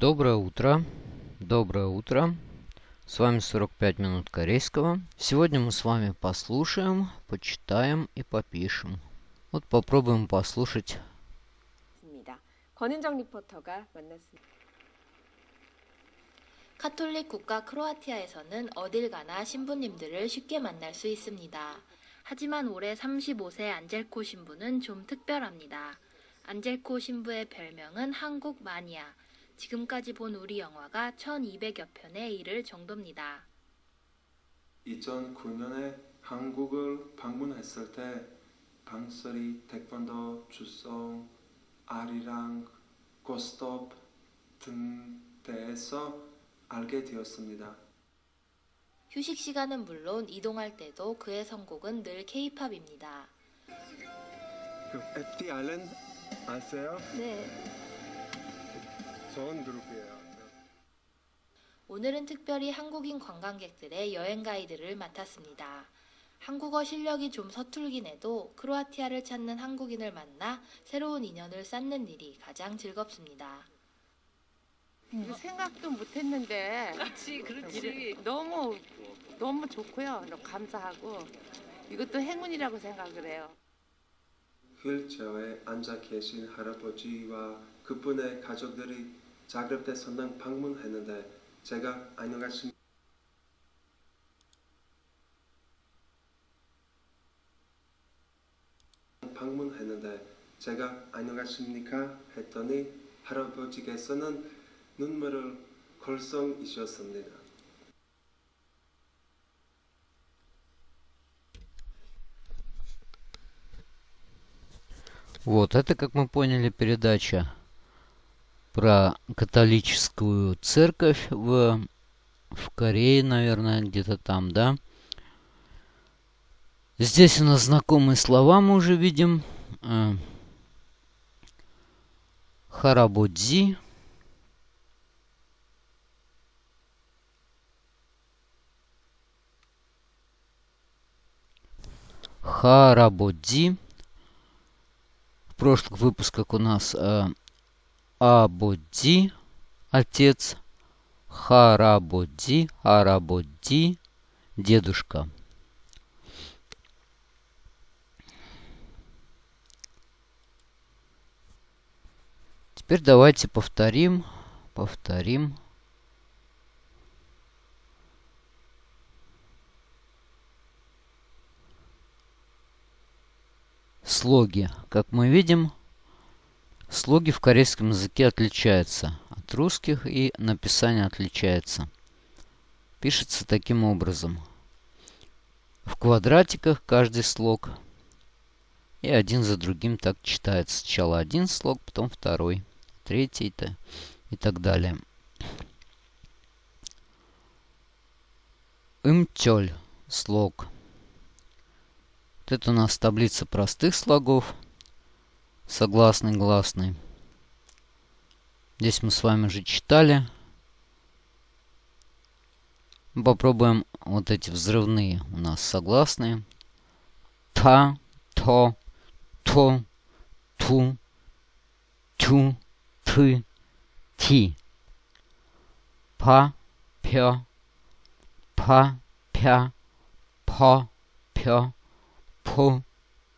Доброе утро. Доброе утро. С вами 45 минут корейского. Сегодня мы с вами послушаем, почитаем и попишем. Вот попробуем послушать. 권은정 리포터가 만났습니다. 카톨릭 국가 크로아티아에서는 어딜 가나 신부님들을 쉽게 만날 수 있습니다. 하지만 올해 35세 안젤코 신부는 좀 특별합니다. 안젤코 신부의 별명은 한국 마니아. 지금까지 본 우리 영화가 1200여 편에 이를 정도입니다. 2009년에 한국을 방문했을 때 방설이, 태권도, 주성, 아리랑, 고스톱 등 대에서 알게 되었습니다. 휴식 시간은 물론 이동할 때도 그의 선곡은 늘 케이팝입니다. 그 FT 아일랜드 아세요? 네. 오늘은 특별히 한국인 관광객들의 여행 가이드를 맡았습니다. 한국어 실력이 좀 서툴긴 해도 크로아티아를 찾는 한국인을 만나 새로운 인연을 쌓는 일이 가장 즐겁습니다. 이거 생각도 못했는데. 그렇지, 그렇지. 너무 너무 좋고요. 너무 감사하고 이것도 행운이라고 생각을 해요. 휠체어에 앉아 계신 할아버지와 그분의 가족들이 자그레브대 선당 방문했는데 제가 안녕하십니까 방문했는데 제가 안녕하십니까 했더니 할아버지께서는 눈물을 걸썽이셨습니다. Вот, это, как мы поняли, передача про католическую церковь в, в Корее, наверное, где-то там, да? Здесь у нас знакомые слова мы уже видим. Э, Харабодзи. Харабодзи. В прошлых выпусках у нас э, Абодзи, отец. Харабодзи, Арабодзи, дедушка. Теперь давайте повторим, повторим. Слоги. Как мы видим, слоги в корейском языке отличаются от русских и написание отличается. Пишется таким образом. В квадратиках каждый слог. И один за другим так читается. Сначала один слог, потом второй третий-то и так далее. Имтёль слог. Вот это у нас таблица простых слогов согласный, гласный. Здесь мы с вами же читали. Попробуем вот эти взрывные у нас согласные. Та, то, то, ту, тю, ты, ти. Па, пё, па, пя, па, пё, пу,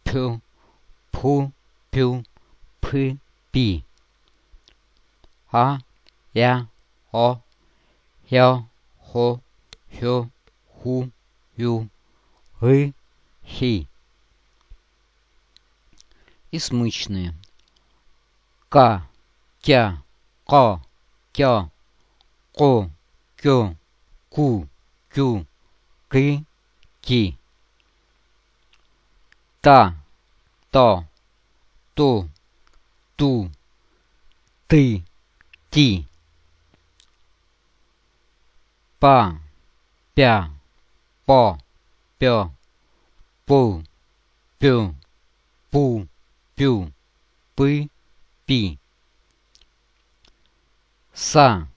пю, пу, пю, П пи. А, я, о, я, хо, хё, ху, ю, гы, хи. И смычные. К тя, ко, тя, ко, кё, ку, кю, ки, ки. Та, то ту, ту, ты, ти. Па, пя, по, пё, пу, пю, пу, пю, пы, пи са,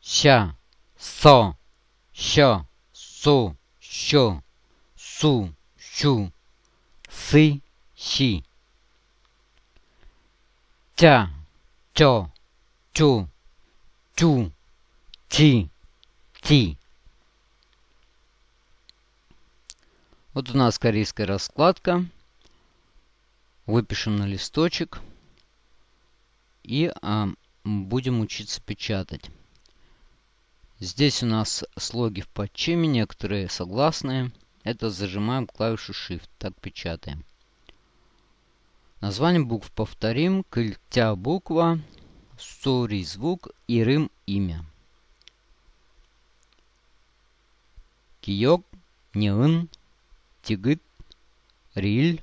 ща, со, що, су, щу, су, щу, си, щи. Тя, чо, чу, тю, ти, ти. Вот у нас корейская раскладка. Выпишем на листочек. И а, будем учиться печатать. Здесь у нас слоги в подчиме, некоторые согласные. Это зажимаем клавишу Shift, так печатаем. Название букв повторим. Кыльтя буква, сори звук и рым имя. Киёк, неын, тигыт, риль,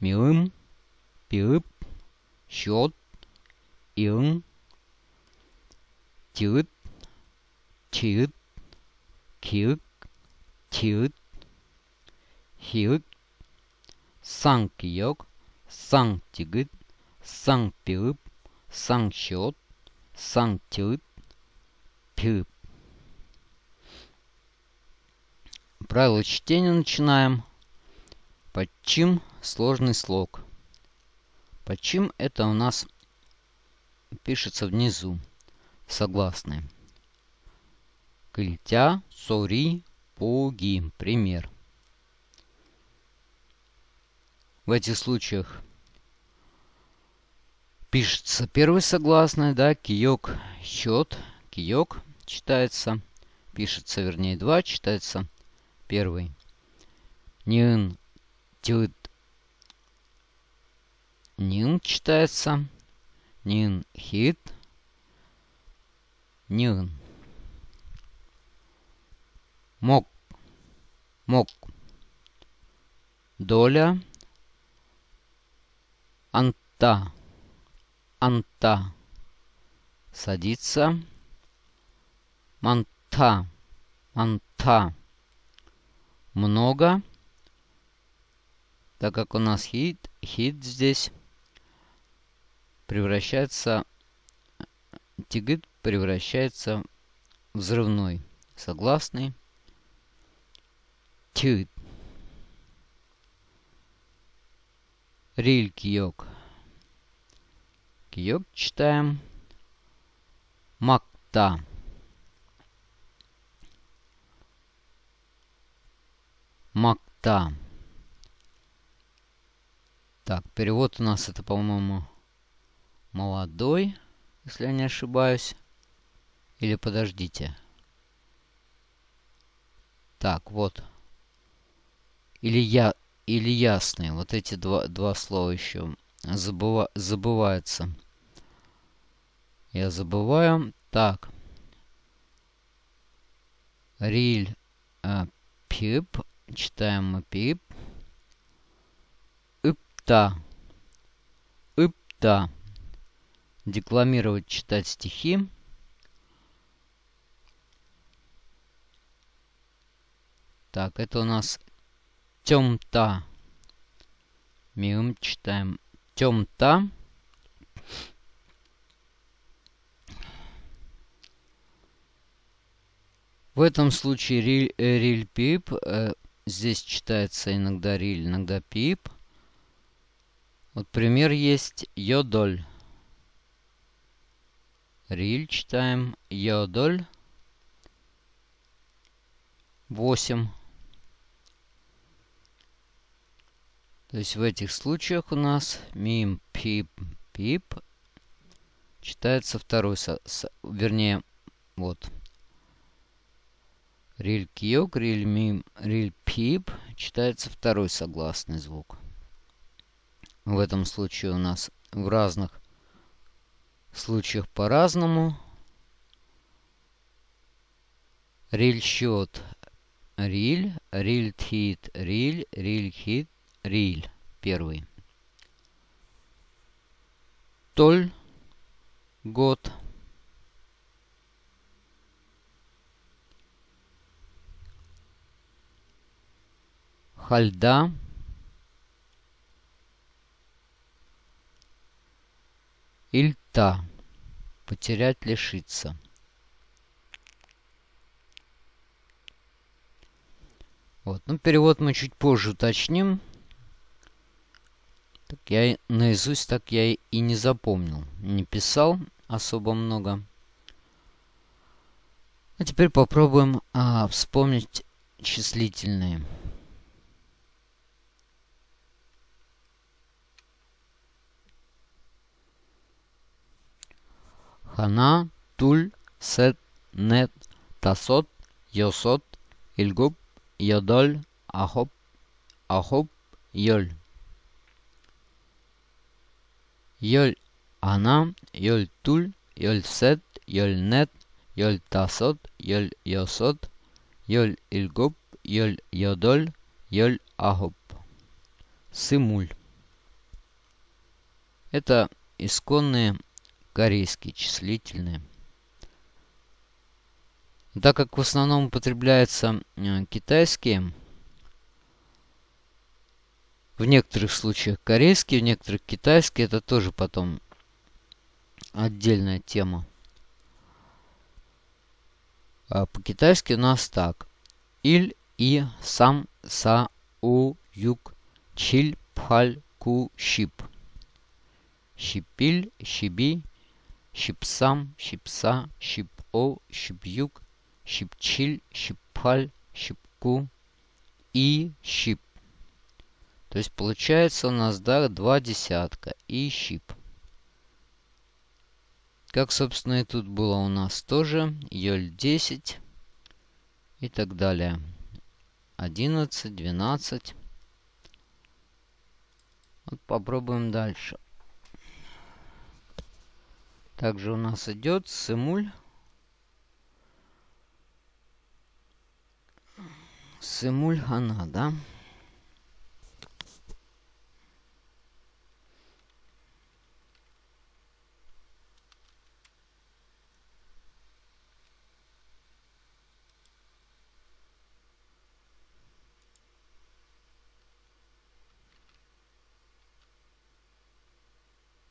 миым, пиып, счет, иын, тиыт, тиыт, киык, тиыт, хиык, 상기 саңтигыт, саңпирып, саңчиот, саңтирып, пирып. Правило чтения начинаем. Подчим сложный слог. Подчим это у нас пишется внизу согласные. Кыльтя, сори, пуги. Пример. В этих случаях пишется первый согласный, да, киёк, счет, киёк читается, пишется, вернее, два, читается первый. Нин, тют, нин читается, нин, хит, нин. Мок, мок, доля, Анта. Анта. Садится. Манта. Манта. Много. Так как у нас хит, хит здесь превращается, тигит превращается в взрывной. Согласный. Тюд. Риль киёк. Киёк читаем. Макта. Макта. Так, перевод у нас это, по-моему, молодой, если я не ошибаюсь. Или подождите. Так, вот. Или я или ясные. Вот эти два, два слова еще забыва, забываются. Я забываю. Так. Риль э, пип. Читаем мы пип. Ипта. Ипта. Декламировать, читать стихи. Так, это у нас темта. Миум читаем. Темта. В этом случае э, риль пип. Э, здесь читается иногда риль, иногда пип. Вот пример есть йодоль. Риль читаем. Йодоль. 8. То есть в этих случаях у нас мим, пип, пип читается второй, со, со, вернее, вот. Риль киок, риль мим, риль пип читается второй согласный звук. В этом случае у нас в разных случаях по-разному. Риль счет, риль, риль хит, риль, риль хит, Риль первый. Толь год. Хальда. Ильта. Потерять, лишиться. Вот. Ну, перевод мы чуть позже уточним. Так я наизусть так я и не запомнил. Не писал особо много. А теперь попробуем а, вспомнить числительные. Хана, Туль, Сет, Нет, Тасот, Йосот, Ильгуб, Йодоль, Ахоп, Ахоп, Йоль. Йоль Ана, Йоль Туль, Йоль Сет, Йоль Нет, Йоль Йоль Йосот, Йоль Ильгуб, Йоль Йодоль, Йоль Ахоп. Сымуль. Это исконные корейские числительные. Так как в основном употребляются э, китайские, в некоторых случаях корейские, в некоторых китайские, это тоже потом отдельная тема. А по-китайски у нас так. Иль, и, сам, са, у, юг, чиль, пхаль, ку, щип. Щипиль, щиби, щипсам, щипса, щип-о, щип-юг, щипчиль, щипаль, щипку и щип. То есть получается у нас да, два десятка и щип. Как, собственно, и тут было у нас тоже. Йоль 10 и так далее. 11, 12. Вот попробуем дальше. Также у нас идет симуль. Симуль она, да?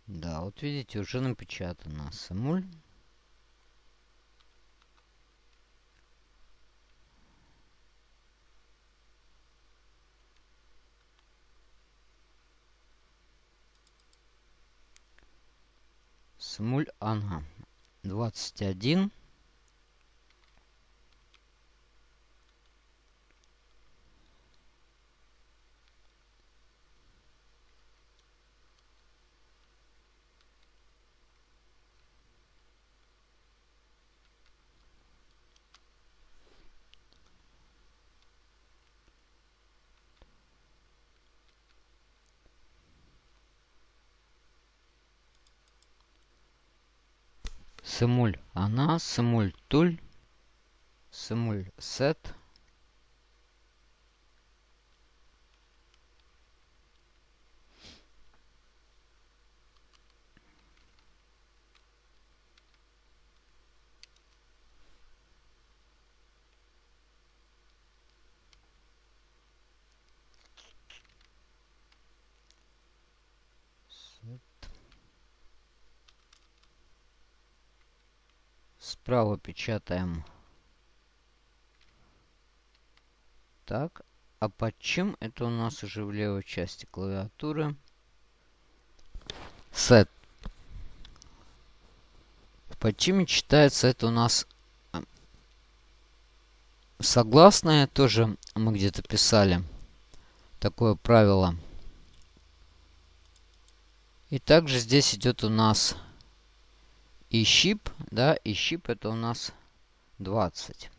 Да, вот видите, уже напечатано. Самуль. Смуль Анга. 21. Сымуль она, сымуль туль, сымуль сет. Справа печатаем. Так, а под чем это у нас уже в левой части клавиатуры? Set. Под чем читается это у нас э, согласное. Тоже мы где-то писали такое правило. И также здесь идет у нас и щип, да, и щип это у нас 20.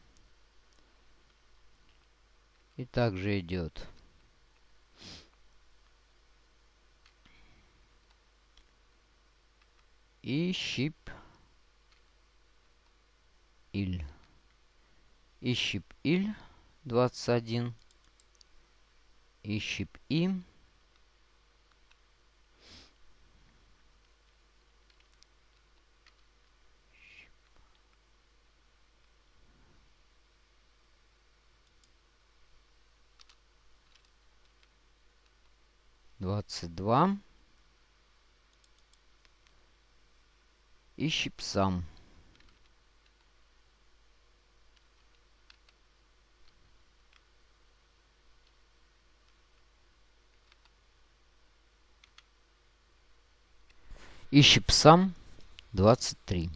И также идет. И щип иль. И щип иль 21. И щип им двадцать два. И щипсам. И щипсам двадцать три.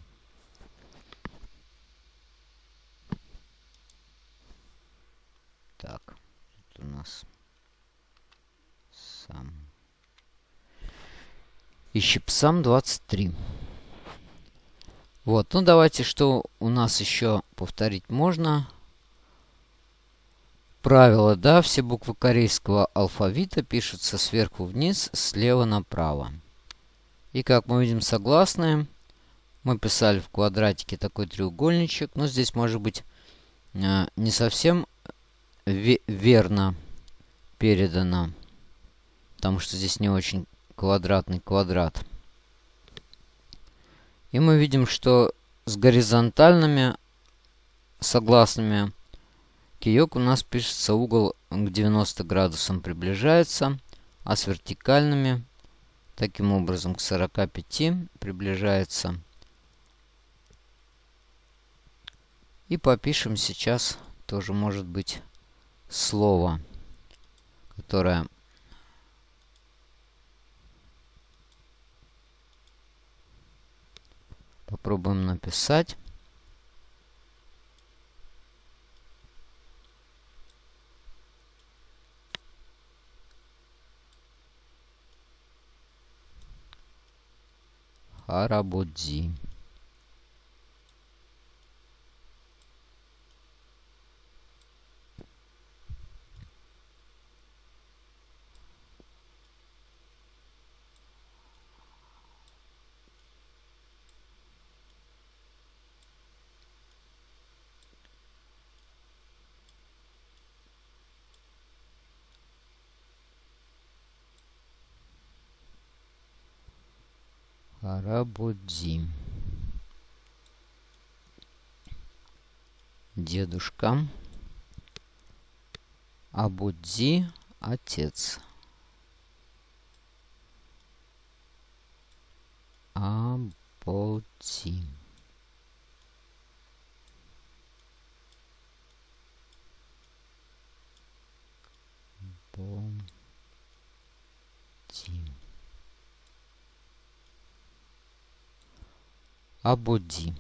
Так, это у нас сам. Ищем сам 23. Вот, ну давайте, что у нас еще повторить можно. Правило, да, все буквы корейского алфавита пишутся сверху вниз, слева направо. И как мы видим согласные, мы писали в квадратике такой треугольничек, но здесь может быть э, не совсем верно передано, потому что здесь не очень квадратный квадрат. И мы видим, что с горизонтальными согласными киек у нас пишется угол к 90 градусам приближается, а с вертикальными таким образом к 45 приближается. И попишем сейчас тоже может быть слово, которое Попробуем написать. Харабудзи. Карабудзи. Дедушка. Абудзи – отец. Абудзи. Абудзи. Абуди.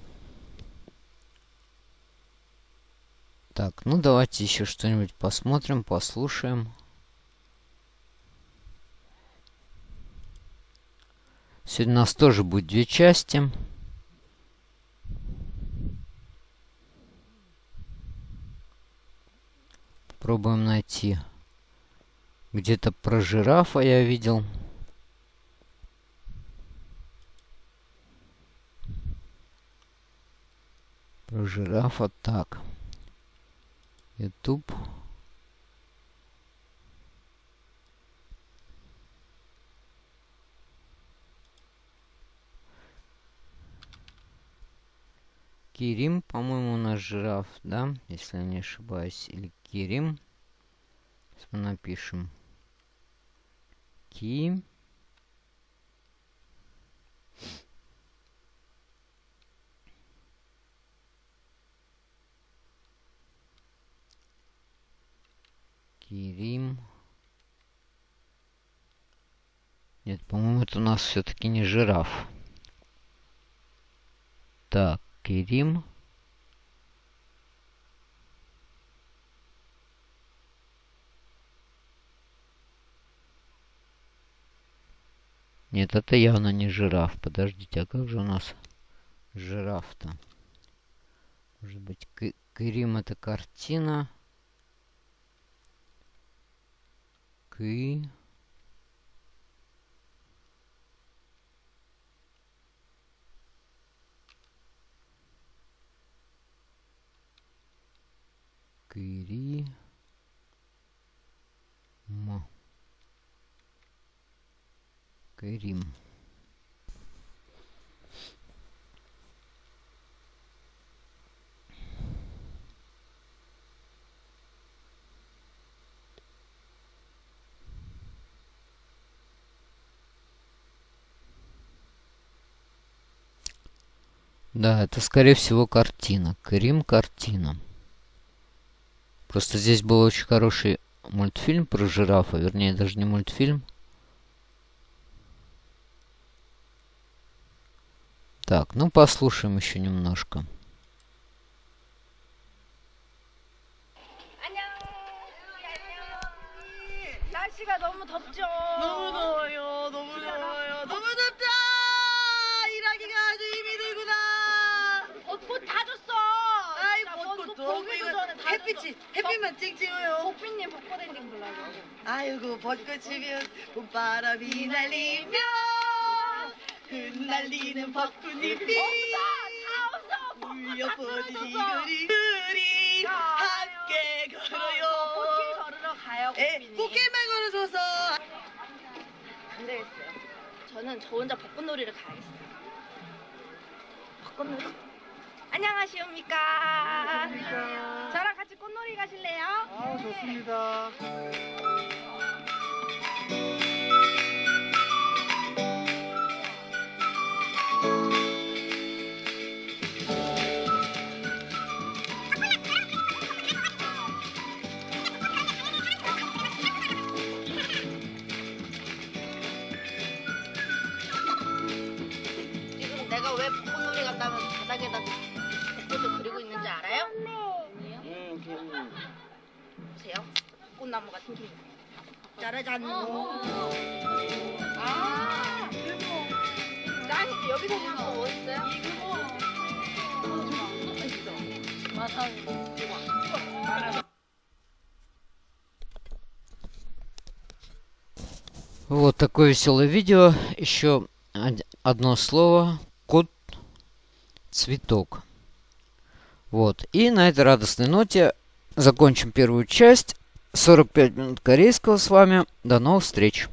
Так, ну давайте еще что-нибудь посмотрим, послушаем. Сегодня у нас тоже будет две части. Попробуем найти. Где-то про жирафа я видел. Про жирафа так. YouTube. Кирим, по-моему, у нас жираф, да? Если я не ошибаюсь. Или Кирим. Сейчас мы напишем. Ки. Кирим. Нет, по-моему, это у нас все-таки не жираф. Так, Кирим. Нет, это явно не жираф. Подождите, а как же у нас жираф-то? Может быть, Кирим это картина? Кы. Кыри. М. Кырим. Да, это скорее всего картина. Крим картина. Просто здесь был очень хороший мультфильм про жирафа. Вернее, даже не мультфильм. Так, ну послушаем еще немножко. 안녕. 너무 더워요. 햇빛만 찍 찍어요. 호피님 벚꽃 엔딩 불러요. 아이고 벚꽃 지면 봄바람이 날리며 흩날리는 벚꽃잎이 울려 퍼지니 우리 우리 함께 꽃길 걸어요. 걸으러 가요. 에 호피님. 꽃길만 걸어서서 안 되겠어요. 저는 저 혼자 벚꽃놀이를 가야겠어요. 벚꽃놀이. 안녕하시옵니까. 저랑 꽃놀이 가실래요? 아, 좋습니다. 지금 내가 왜 벚꽃놀이 간다면 바닥에다 꽃나무 같은 게. 짜라잔. 아, 짱이지. 여기서 보는 거 멋있어요? Вот такое веселое видео. Еще од- одно слово. Кот цветок. Вот. И на этой радостной ноте закончим первую часть. 45 минут корейского с вами. До новых встреч.